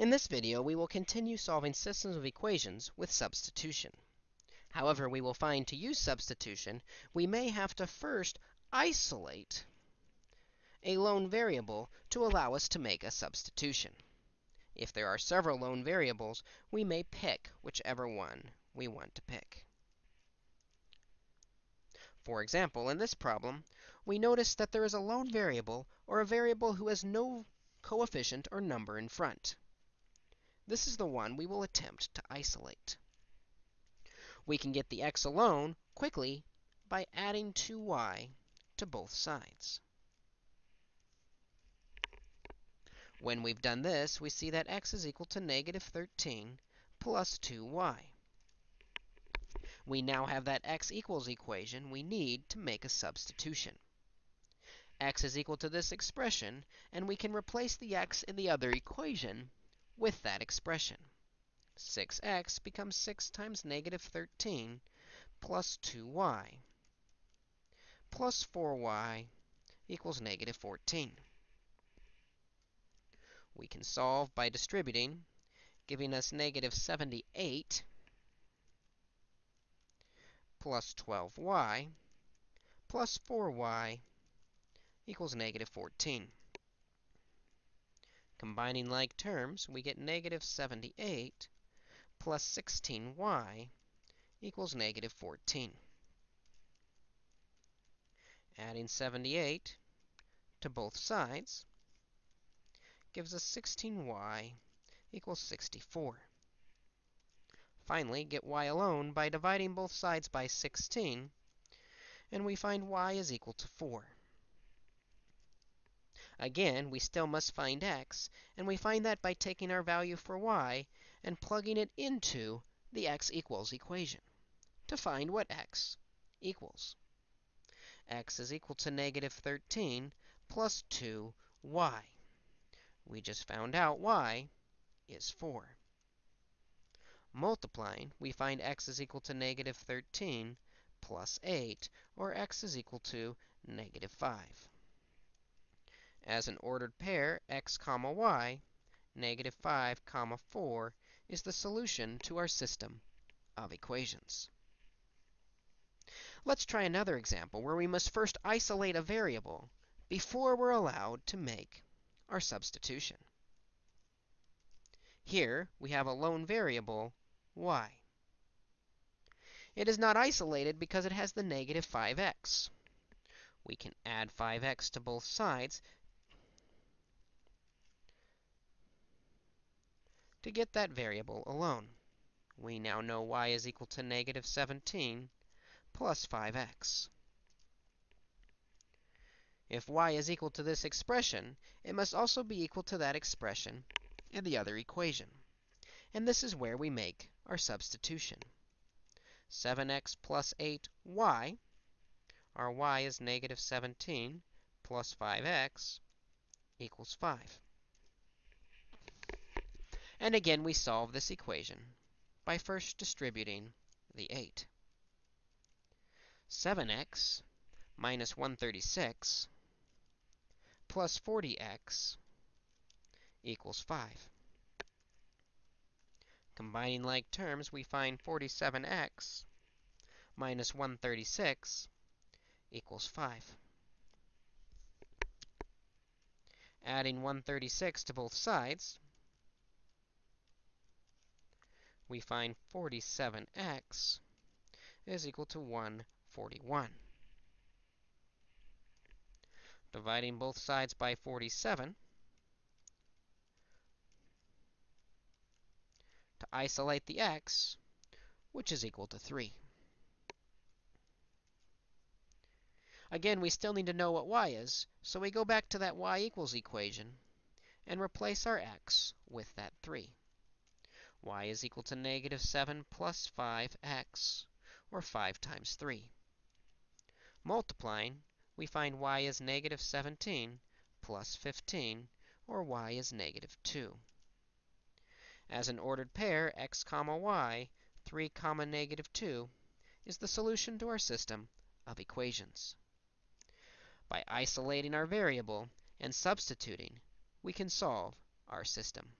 In this video, we will continue solving systems of equations with substitution. However, we will find to use substitution, we may have to first isolate a lone variable to allow us to make a substitution. If there are several lone variables, we may pick whichever one we want to pick. For example, in this problem, we notice that there is a lone variable, or a variable who has no coefficient or number in front. This is the one we will attempt to isolate. We can get the x alone quickly by adding 2y to both sides. When we've done this, we see that x is equal to negative 13 plus 2y. We now have that x equals equation we need to make a substitution. x is equal to this expression, and we can replace the x in the other equation with that expression. 6x becomes 6 times negative 13 plus 2y plus 4y equals negative 14. We can solve by distributing, giving us negative 78 plus 12y plus 4y equals negative 14. Combining like terms, we get negative 78 plus 16y equals negative 14. Adding 78 to both sides gives us 16y equals 64. Finally, get y alone by dividing both sides by 16, and we find y is equal to 4. Again, we still must find x, and we find that by taking our value for y and plugging it into the x equals equation to find what x equals. x is equal to negative 13 plus 2y. We just found out y is 4. Multiplying, we find x is equal to negative 13 plus 8, or x is equal to negative 5. As an ordered pair, x y, negative 5 comma 4 is the solution to our system of equations. Let's try another example where we must first isolate a variable before we're allowed to make our substitution. Here, we have a lone variable, y. It is not isolated because it has the negative 5x. We can add 5x to both sides to get that variable alone. We now know y is equal to negative 17 plus 5x. If y is equal to this expression, it must also be equal to that expression in the other equation. And this is where we make our substitution. 7x plus 8y, our y is negative 17 plus 5x equals 5. And again, we solve this equation by first distributing the 8. 7x minus 136 plus 40x equals 5. Combining like terms, we find 47x minus 136 equals 5. Adding 136 to both sides, we find 47x is equal to 141. Dividing both sides by 47, to isolate the x, which is equal to 3. Again, we still need to know what y is, so we go back to that y equals equation and replace our x with that 3 y is equal to negative 7 plus 5x, or 5 times 3. Multiplying, we find y is negative 17 plus 15, or y is negative 2. As an ordered pair, x comma y, 3 comma negative 2, is the solution to our system of equations. By isolating our variable and substituting, we can solve our system.